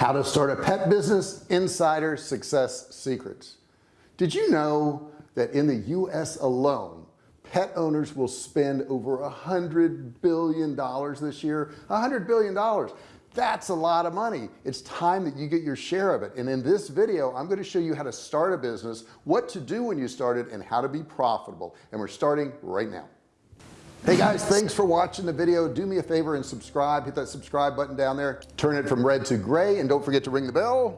how to start a pet business insider success secrets. Did you know that in the US alone pet owners will spend over a hundred billion dollars this year? A hundred billion dollars. That's a lot of money. It's time that you get your share of it. And in this video I'm going to show you how to start a business what to do when you start it and how to be profitable. And we're starting right now hey guys thanks for watching the video. Do me a favor and subscribe. Hit that subscribe button down there. Turn it from red to gray and don't forget to ring the bell.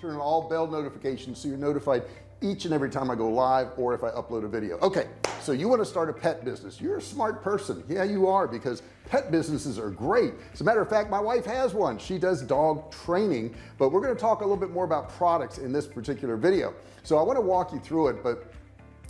Turn on all bell notifications so you're notified each and every time I go live or if I upload a video. Okay so you want to start a pet business. You're a smart person. Yeah you are because pet businesses are great. As a matter of fact my wife has one. She does dog training but we're going to talk a little bit more about products in this particular video. So I want to walk you through it but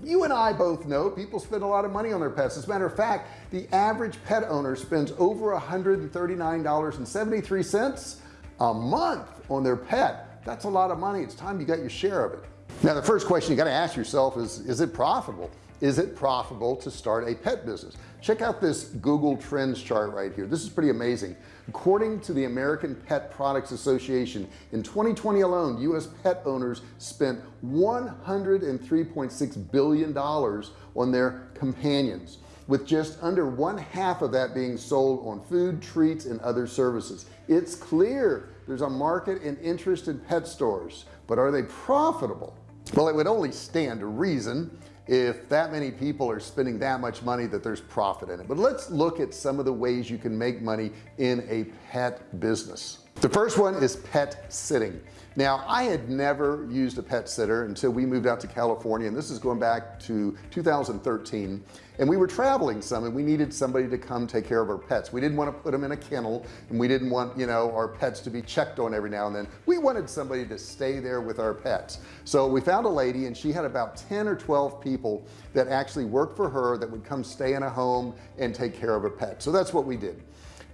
you and I both know people spend a lot of money on their pets. As a matter of fact the average pet owner spends over $139.73 a month on their pet. That's a lot of money. It's time you got your share of it. Now the first question you got to ask yourself is is it profitable is it profitable to start a pet business? Check out this Google Trends chart right here. This is pretty amazing. According to the American Pet Products Association in 2020 alone US pet owners spent 103.6 billion dollars on their companions with just under one half of that being sold on food treats and other services. It's clear there's a market and interest in pet stores but are they profitable? Well it would only stand to reason if that many people are spending that much money that there's profit in it. But let's look at some of the ways you can make money in a pet business the first one is pet sitting. Now I had never used a pet sitter until we moved out to California and this is going back to 2013 and we were traveling some and we needed somebody to come take care of our pets. We didn't want to put them in a kennel and we didn't want you know our pets to be checked on every now and then. We wanted somebody to stay there with our pets. So we found a lady and she had about 10 or 12 people that actually worked for her that would come stay in a home and take care of a pet. So that's what we did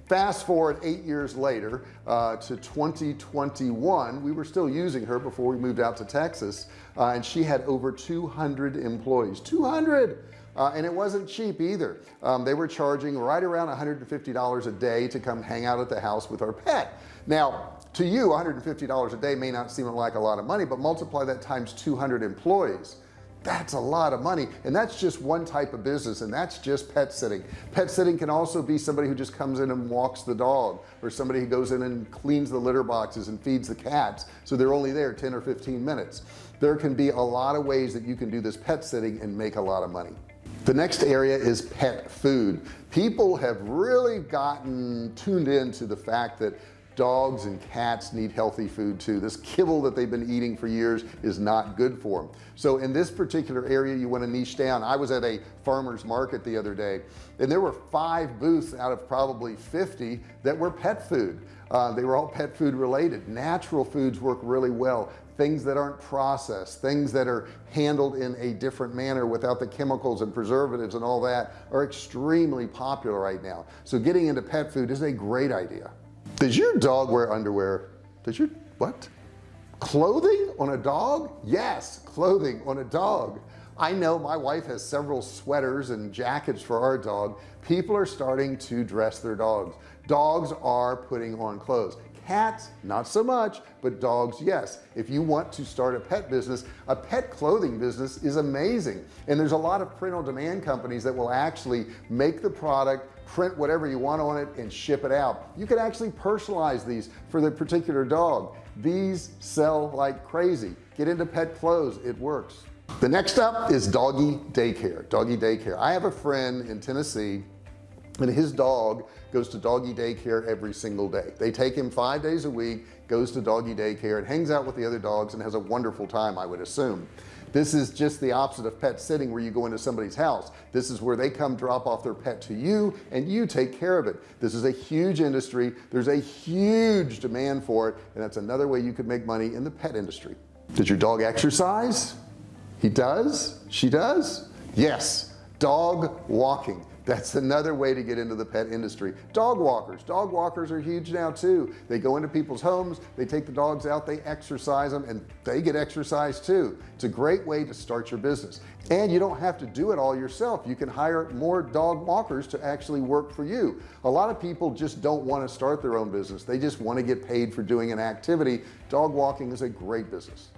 fast forward eight years later uh, to 2021 we were still using her before we moved out to Texas uh, and she had over 200 employees. 200 uh, and it wasn't cheap either. Um, they were charging right around $150 a day to come hang out at the house with our pet. Now to you $150 a day may not seem like a lot of money but multiply that times 200 employees that's a lot of money. And that's just one type of business and that's just pet sitting. Pet sitting can also be somebody who just comes in and walks the dog or somebody who goes in and cleans the litter boxes and feeds the cats so they're only there 10 or 15 minutes. There can be a lot of ways that you can do this pet sitting and make a lot of money. The next area is pet food. People have really gotten tuned into the fact that dogs and cats need healthy food too. This kibble that they've been eating for years is not good for them so in this particular area you want to niche down. I was at a farmers market the other day and there were five booths out of probably 50 that were pet food. Uh, they were all pet food related. Natural foods work really well. Things that aren't processed things that are handled in a different manner without the chemicals and preservatives and all that are extremely popular right now. So getting into pet food is a great idea does your dog wear underwear? Does your what? Clothing on a dog? Yes clothing on a dog. I know my wife has several sweaters and jackets for our dog. People are starting to dress their dogs. Dogs are putting on clothes cats not so much but dogs yes. If you want to start a pet business a pet clothing business is amazing. And there's a lot of print on demand companies that will actually make the product print whatever you want on it and ship it out. You can actually personalize these for the particular dog. These sell like crazy. Get into pet clothes it works. The next up is doggy daycare doggy daycare. I have a friend in Tennessee and his dog goes to doggy daycare every single day. They take him five days a week goes to doggy daycare and hangs out with the other dogs and has a wonderful time I would assume. This is just the opposite of pet sitting where you go into somebody's house. This is where they come drop off their pet to you and you take care of it. This is a huge industry. There's a huge demand for it and that's another way you could make money in the pet industry. Does your dog exercise? He does? She does? Yes. Dog walking that's another way to get into the pet industry. Dog walkers. Dog walkers are huge now too. They go into people's homes they take the dogs out they exercise them and they get exercise too. It's a great way to start your business and you don't have to do it all yourself. You can hire more dog walkers to actually work for you. A lot of people just don't want to start their own business. They just want to get paid for doing an activity. Dog walking is a great business.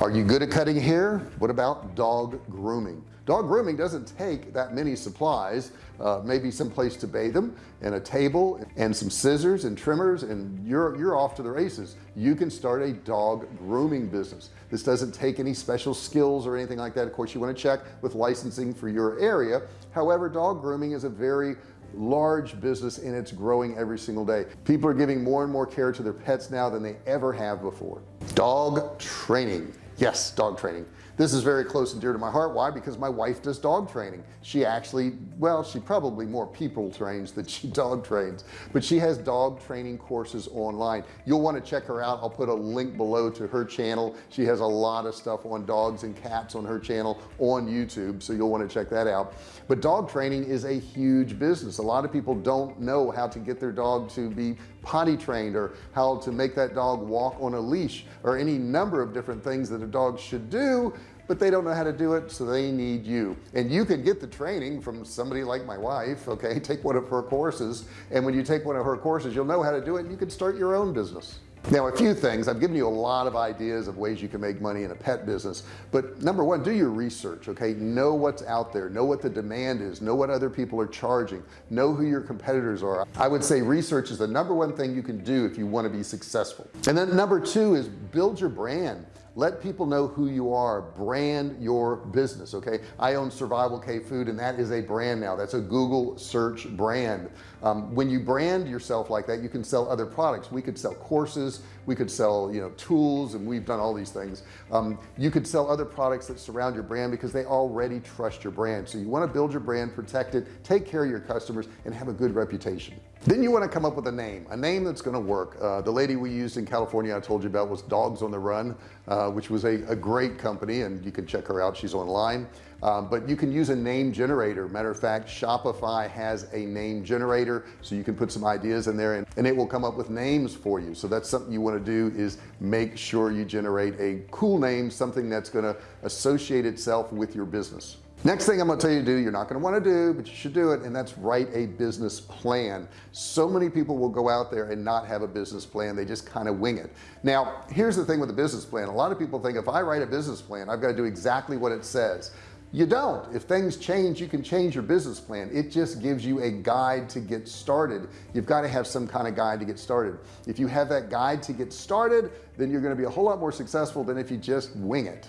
Are you good at cutting hair? What about dog grooming? Dog grooming doesn't take that many supplies. Uh, maybe some place to bathe them and a table and some scissors and trimmers and you're you're off to the races. You can start a dog grooming business this doesn't take any special skills or anything like that. Of course you want to check with licensing for your area. However dog grooming is a very large business and it's growing every single day. People are giving more and more care to their pets now than they ever have before. Dog training. Yes dog training this is very close and dear to my heart. Why? Because my wife does dog training. She actually well she probably more people trains than she dog trains but she has dog training courses online. You'll want to check her out. I'll put a link below to her channel. She has a lot of stuff on dogs and cats on her channel on YouTube so you'll want to check that out. But dog training is a huge business. A lot of people don't know how to get their dog to be potty trained or how to make that dog walk on a leash or any number of different things that a dog should do but they don't know how to do it so they need you. And you can get the training from somebody like my wife okay? Take one of her courses and when you take one of her courses you'll know how to do it and you can start your own business now a few things. I've given you a lot of ideas of ways you can make money in a pet business but number one do your research okay? Know what's out there know what the demand is know what other people are charging know who your competitors are. I would say research is the number one thing you can do if you want to be successful. And then number two is build your brand. Let people know who you are. Brand your business okay? I own survival K food and that is a brand now. That's a Google search brand um, when you brand yourself like that you can sell other products. We could sell courses we could sell you know tools and we've done all these things. Um, you could sell other products that surround your brand because they already trust your brand. So you want to build your brand protect it take care of your customers and have a good reputation. Then you want to come up with a name a name that's going to work. Uh, the lady we used in California I told you about was dogs on the run uh, which was a, a, great company and you can check her out. She's online um, but you can use a name generator. Matter of fact Shopify has a name generator so you can put some ideas in there and, and it will come up with names for you. So that's something you want to do is make sure you generate a cool name something that's going to associate itself with your business. Next thing I'm gonna tell you to do you're not going to want to do but you should do it and that's write a business plan. So many people will go out there and not have a business plan they just kind of wing it. Now here's the thing with a business plan. A lot of people think if I write a business plan I've got to do exactly what it says you don't. If things change you can change your business plan. It just gives you a guide to get started. You've got to have some kind of guide to get started. If you have that guide to get started then you're going to be a whole lot more successful than if you just wing it.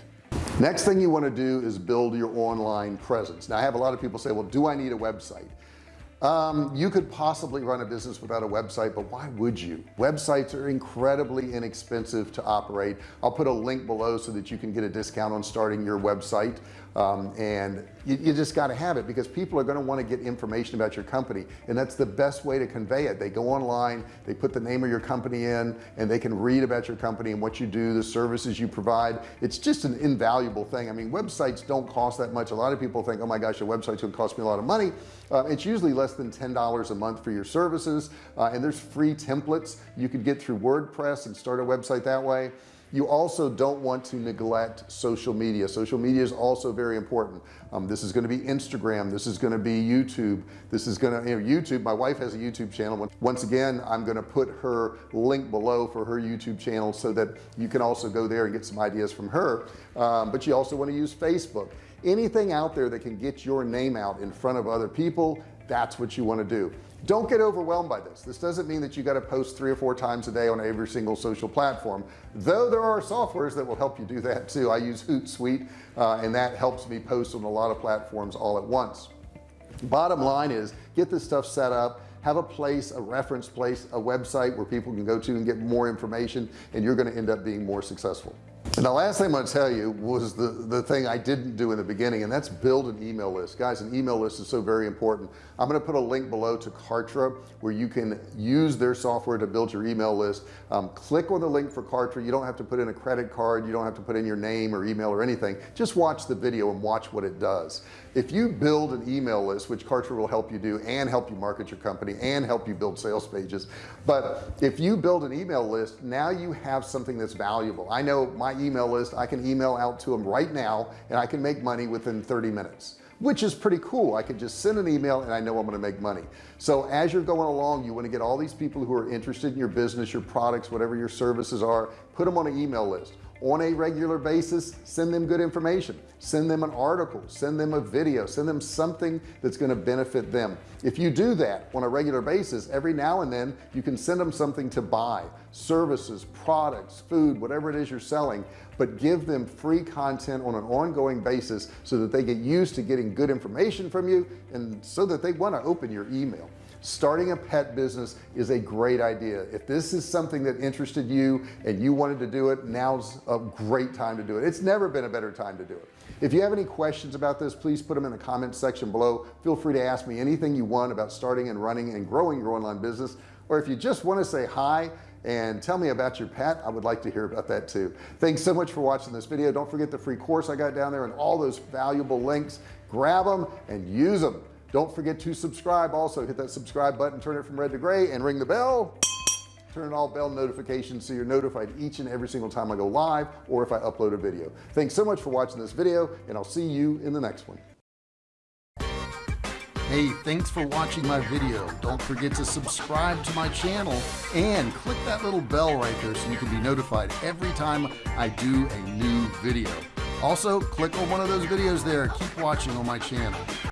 Next thing you want to do is build your online presence. Now I have a lot of people say well do I need a website? Um, you could possibly run a business without a website but why would you? Websites are incredibly inexpensive to operate. I'll put a link below so that you can get a discount on starting your website um, and you, you just got to have it because people are going to want to get information about your company and that's the best way to convey it. They go online they put the name of your company in and they can read about your company and what you do the services you provide. It's just an invaluable thing. I mean websites don't cost that much. A lot of people think oh my gosh a website's gonna cost me a lot of money. Uh, it's usually less than ten dollars a month for your services uh, and there's free templates you could get through WordPress and start a website that way you also don't want to neglect social media. Social media is also very important. Um, this is going to be Instagram. This is going to be YouTube. This is going to you know YouTube my wife has a YouTube channel. Once again I'm going to put her link below for her YouTube channel so that you can also go there and get some ideas from her. Um, but you also want to use Facebook anything out there that can get your name out in front of other people that's what you want to do. Don't get overwhelmed by this. This doesn't mean that you got to post three or four times a day on every single social platform though there are softwares that will help you do that too. I use Hootsuite uh, and that helps me post on a lot of platforms all at once. Bottom line is get this stuff set up have a place a reference place a website where people can go to and get more information and you're going to end up being more successful and the last thing I'm going to tell you was the the thing I didn't do in the beginning and that's build an email list. Guys an email list is so very important. I'm going to put a link below to Kartra where you can use their software to build your email list. Um, click on the link for Kartra. You don't have to put in a credit card. You don't have to put in your name or email or anything. Just watch the video and watch what it does. If you build an email list which Kartra will help you do and help you market your company and help you build sales pages but if you build an email list now you have something that's valuable. I know my email list I can email out to them right now and I can make money within 30 minutes which is pretty cool. I could just send an email and I know I'm going to make money. So as you're going along you want to get all these people who are interested in your business your products whatever your services are put them on an email list on a regular basis send them good information. Send them an article. Send them a video. Send them something that's going to benefit them. If you do that on a regular basis every now and then you can send them something to buy. Services products food whatever it is you're selling but give them free content on an ongoing basis so that they get used to getting good information from you and so that they want to open your email starting a pet business is a great idea. If this is something that interested you and you wanted to do it now's a great time to do it. It's never been a better time to do it. If you have any questions about this please put them in the comments section below. Feel free to ask me anything you want about starting and running and growing your online business. Or if you just want to say hi and tell me about your pet I would like to hear about that too. Thanks so much for watching this video. Don't forget the free course I got down there and all those valuable links. Grab them and use them don't forget to subscribe also hit that subscribe button turn it from red to gray and ring the bell turn on all bell notifications so you're notified each and every single time I go live or if I upload a video thanks so much for watching this video and I'll see you in the next one Hey, thanks for watching my video. Don't forget to subscribe to my channel and click that little bell right there so you can be notified every time I do a new video. Also, click on one of those videos there. Keep watching on my channel.